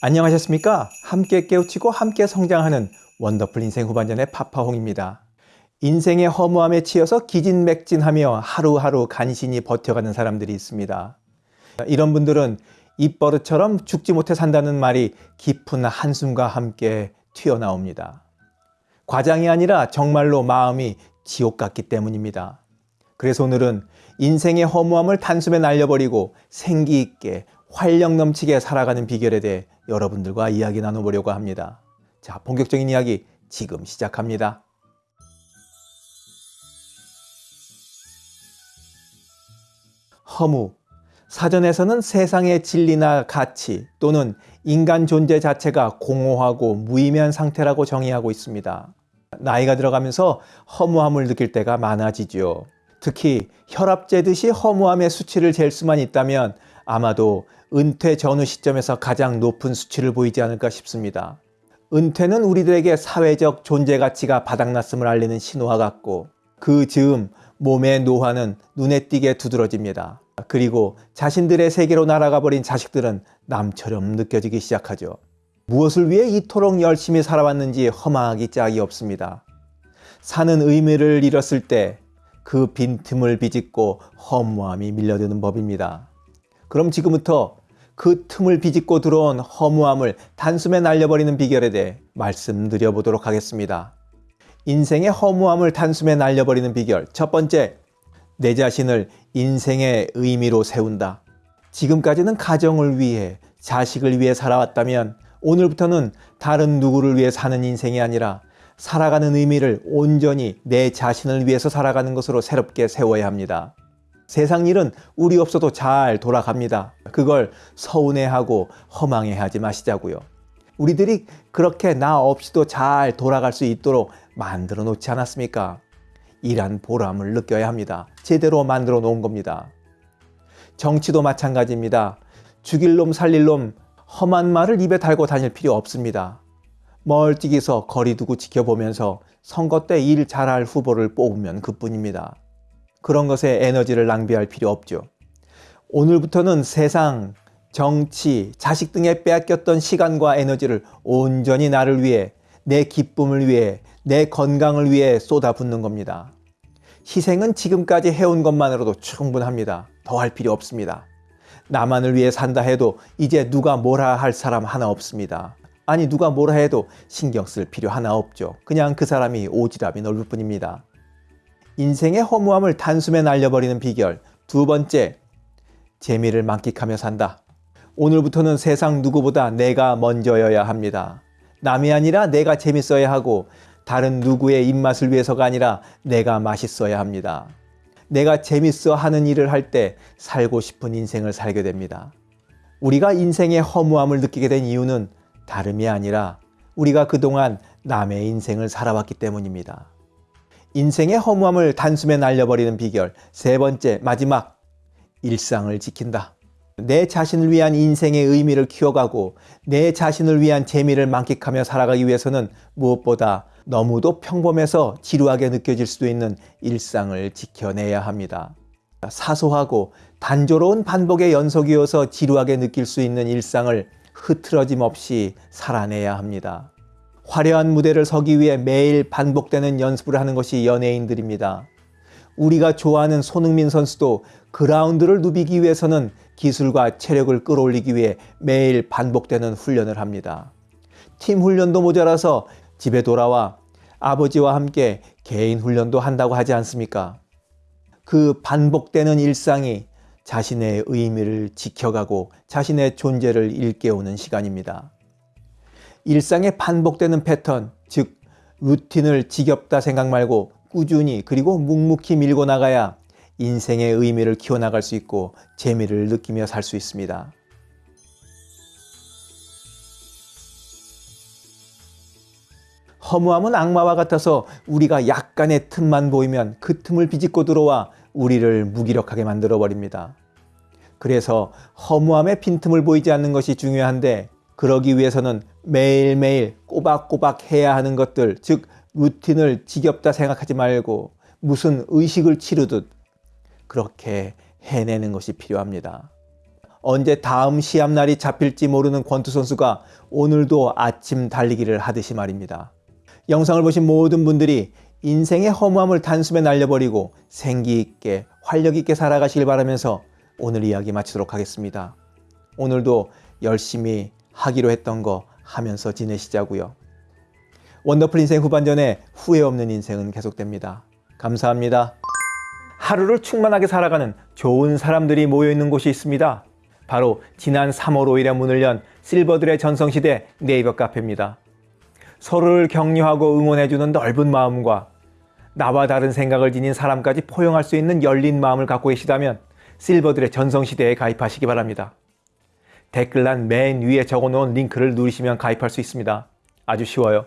안녕하셨습니까? 함께 깨우치고 함께 성장하는 원더풀 인생 후반전의 파파홍입니다. 인생의 허무함에 치여서 기진맥진하며 하루하루 간신히 버텨가는 사람들이 있습니다. 이런 분들은 입버릇처럼 죽지 못해 산다는 말이 깊은 한숨과 함께 튀어나옵니다. 과장이 아니라 정말로 마음이 지옥 같기 때문입니다. 그래서 오늘은 인생의 허무함을 단숨에 날려버리고 생기 있게 활력 넘치게 살아가는 비결에 대해 여러분들과 이야기 나눠보려고 합니다. 자, 본격적인 이야기 지금 시작합니다. 허무. 사전에서는 세상의 진리나 가치 또는 인간 존재 자체가 공허하고 무의미한 상태라고 정의하고 있습니다. 나이가 들어가면서 허무함을 느낄 때가 많아지죠. 특히 혈압 재듯이 허무함의 수치를 잴 수만 있다면 아마도 은퇴 전후 시점에서 가장 높은 수치를 보이지 않을까 싶습니다. 은퇴는 우리들에게 사회적 존재 가치가 바닥났음을 알리는 신호와 같고 그 즈음 몸의 노화는 눈에 띄게 두드러집니다. 그리고 자신들의 세계로 날아가 버린 자식들은 남처럼 느껴지기 시작하죠. 무엇을 위해 이토록 열심히 살아왔는지 허망하기 짝이 없습니다. 사는 의미를 잃었을 때 그 빈틈을 비집고 허무함이 밀려드는 법입니다. 그럼 지금부터 그 틈을 비집고 들어온 허무함을 단숨에 날려버리는 비결에 대해 말씀드려 보도록 하겠습니다. 인생의 허무함을 단숨에 날려버리는 비결 첫 번째, 내 자신을 인생의 의미로 세운다. 지금까지는 가정을 위해 자식을 위해 살아왔다면 오늘부터는 다른 누구를 위해 사는 인생이 아니라 살아가는 의미를 온전히 내 자신을 위해서 살아가는 것으로 새롭게 세워야 합니다. 세상 일은 우리 없어도 잘 돌아갑니다. 그걸 서운해하고 허망해하지 마시자고요. 우리들이 그렇게 나 없이도 잘 돌아갈 수 있도록 만들어 놓지 않았습니까? 일한 보람을 느껴야 합니다. 제대로 만들어 놓은 겁니다. 정치도 마찬가지입니다. 죽일 놈 살릴 놈 험한 말을 입에 달고 다닐 필요 없습니다. 멀찍이서 거리 두고 지켜보면서 선거 때 일 잘할 후보를 뽑으면 그뿐입니다. 그런 것에 에너지를 낭비할 필요 없죠. 오늘부터는 세상, 정치, 자식 등에 빼앗겼던 시간과 에너지를 온전히 나를 위해, 내 기쁨을 위해, 내 건강을 위해 쏟아붓는 겁니다. 희생은 지금까지 해온 것만으로도 충분합니다. 더 할 필요 없습니다. 나만을 위해 산다 해도 이제 누가 뭐라 할 사람 하나 없습니다. 아니 누가 뭐라 해도 신경 쓸 필요 하나 없죠. 그냥 그 사람이 오지랖이 넓을 뿐입니다. 인생의 허무함을 단숨에 날려버리는 비결 두 번째, 재미를 만끽하며 산다. 오늘부터는 세상 누구보다 내가 먼저여야 합니다. 남이 아니라 내가 재밌어야 하고 다른 누구의 입맛을 위해서가 아니라 내가 맛있어야 합니다. 내가 재밌어 하는 일을 할 때 살고 싶은 인생을 살게 됩니다. 우리가 인생의 허무함을 느끼게 된 이유는 다름이 아니라 우리가 그동안 남의 인생을 살아왔기 때문입니다. 인생의 허무함을 단숨에 날려버리는 비결 세 번째 마지막 일상을 지킨다. 내 자신을 위한 인생의 의미를 키워가고 내 자신을 위한 재미를 만끽하며 살아가기 위해서는 무엇보다 너무도 평범해서 지루하게 느껴질 수도 있는 일상을 지켜내야 합니다. 사소하고 단조로운 반복의 연속이어서 지루하게 느낄 수 있는 일상을 흐트러짐 없이 살아내야 합니다. 화려한 무대를 서기 위해 매일 반복되는 연습을 하는 것이 연예인들입니다. 우리가 좋아하는 손흥민 선수도 그라운드를 누비기 위해서는 기술과 체력을 끌어올리기 위해 매일 반복되는 훈련을 합니다. 팀 훈련도 모자라서 집에 돌아와 아버지와 함께 개인 훈련도 한다고 하지 않습니까? 그 반복되는 일상이 자신의 의미를 지켜가고 자신의 존재를 일깨우는 시간입니다. 일상에 반복되는 패턴, 즉 루틴을 지겹다 생각 말고 꾸준히 그리고 묵묵히 밀고 나가야 인생의 의미를 키워나갈 수 있고 재미를 느끼며 살 수 있습니다. 허무함은 악마와 같아서 우리가 약간의 틈만 보이면 그 틈을 비집고 들어와 우리를 무기력하게 만들어 버립니다. 그래서 허무함의 빈틈을 보이지 않는 것이 중요한데 그러기 위해서는 매일매일 꼬박꼬박 해야 하는 것들 즉 루틴을 지겹다 생각하지 말고 무슨 의식을 치르듯 그렇게 해내는 것이 필요합니다. 언제 다음 시합 날이 잡힐지 모르는 권투 선수가 오늘도 아침 달리기를 하듯이 말입니다. 영상을 보신 모든 분들이 인생의 허무함을 단숨에 날려버리고 생기 있게 활력 있게 살아가시길 바라면서 오늘 이야기 마치도록 하겠습니다. 오늘도 열심히 하기로 했던 거 하면서 지내시자고요. 원더풀 인생 후반전에 후회 없는 인생은 계속됩니다. 감사합니다. 하루를 충만하게 살아가는 좋은 사람들이 모여 있는 곳이 있습니다. 바로 지난 3월 5일에 문을 연 실버들의 전성시대 네이버 카페입니다. 서로를 격려하고 응원해주는 넓은 마음과 나와 다른 생각을 지닌 사람까지 포용할 수 있는 열린 마음을 갖고 계시다면 실버들의 전성시대에 가입하시기 바랍니다. 댓글란 맨 위에 적어놓은 링크를 누르시면 가입할 수 있습니다. 아주 쉬워요.